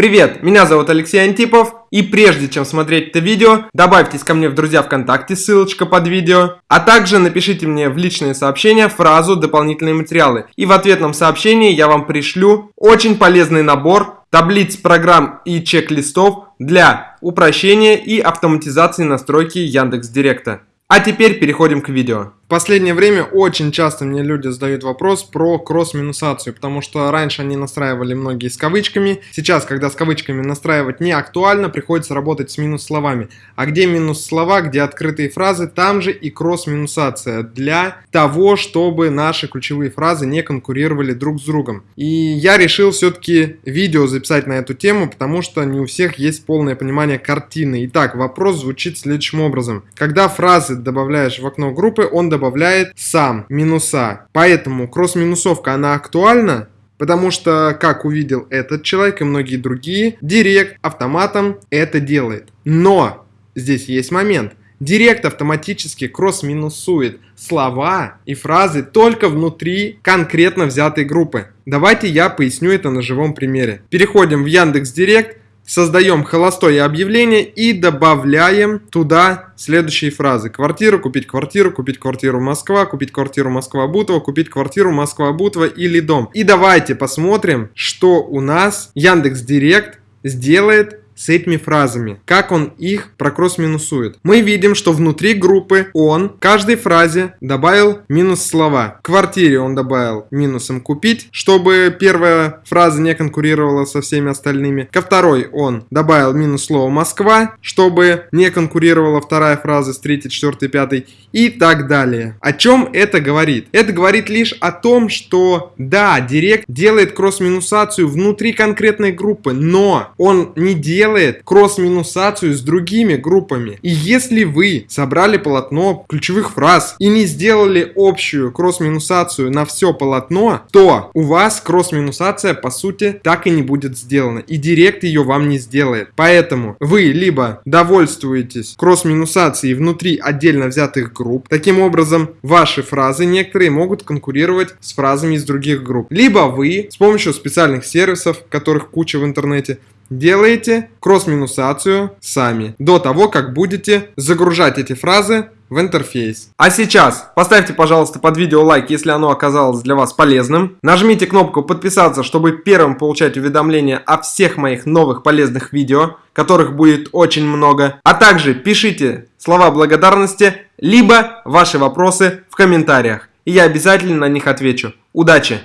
Привет, меня зовут Алексей Антипов, и прежде чем смотреть это видео, добавьтесь ко мне в друзья ВКонтакте, ссылочка под видео, а также напишите мне в личные сообщения фразу «дополнительные материалы», и в ответном сообщении я вам пришлю очень полезный набор таблиц программ и чек-листов для упрощения и автоматизации настройки Яндекс Директа. А теперь переходим к видео последнее время очень часто мне люди задают вопрос про кросс-минусацию, потому что раньше они настраивали многие с кавычками, сейчас, когда с кавычками настраивать не актуально, приходится работать с минус-словами. А где минус-слова, где открытые фразы, там же и кросс-минусация для того, чтобы наши ключевые фразы не конкурировали друг с другом. И я решил все-таки видео записать на эту тему, потому что не у всех есть полное понимание картины. Итак, вопрос звучит следующим образом. Когда фразы добавляешь в окно группы, он добавляет добавляет сам минуса. Поэтому кросс-минусовка, она актуальна, Потому что, как увидел этот человек и многие другие, Директ автоматом это делает. Но здесь есть момент. Директ автоматически кросс-минусует слова и фразы только внутри конкретно взятой группы. Давайте я поясню это на живом примере. Переходим в Яндекс Директ создаем холостое объявление и добавляем туда следующие фразы. Квартиру, купить квартиру, купить квартиру Москва, купить квартиру Москва-Бутово, купить квартиру Москва-Бутово или дом. И давайте посмотрим, что у нас Яндекс Директ сделает с этими фразами. Как он их прокросс-минусует. Мы видим, что внутри группы он каждой фразе добавил минус слова. В квартире он добавил минусом купить, чтобы первая фраза не конкурировала со всеми остальными. Ко второй он добавил минус слово Москва, чтобы не конкурировала вторая фраза с третьей, четвертой, пятой и так далее. О чем это говорит? Это говорит лишь о том, что да, Директ делает кросс-минусацию внутри конкретной группы, но он не делает делает кросс-минусацию с другими группами. И если вы собрали полотно ключевых фраз и не сделали общую кросс-минусацию на все полотно, то у вас кросс-минусация по сути так и не будет сделана. И директ ее вам не сделает. Поэтому вы либо довольствуетесь кросс-минусацией внутри отдельно взятых групп. Таким образом, ваши фразы некоторые могут конкурировать с фразами из других групп. Либо вы с помощью специальных сервисов, которых куча в интернете, делаете кросс-минусацию сами, до того, как будете загружать эти фразы в интерфейс. А сейчас поставьте, пожалуйста, под видео лайк, если оно оказалось для вас полезным. Нажмите кнопку подписаться, чтобы первым получать уведомления о всех моих новых полезных видео, которых будет очень много. А также пишите слова благодарности, либо ваши вопросы в комментариях. И я обязательно на них отвечу. Удачи!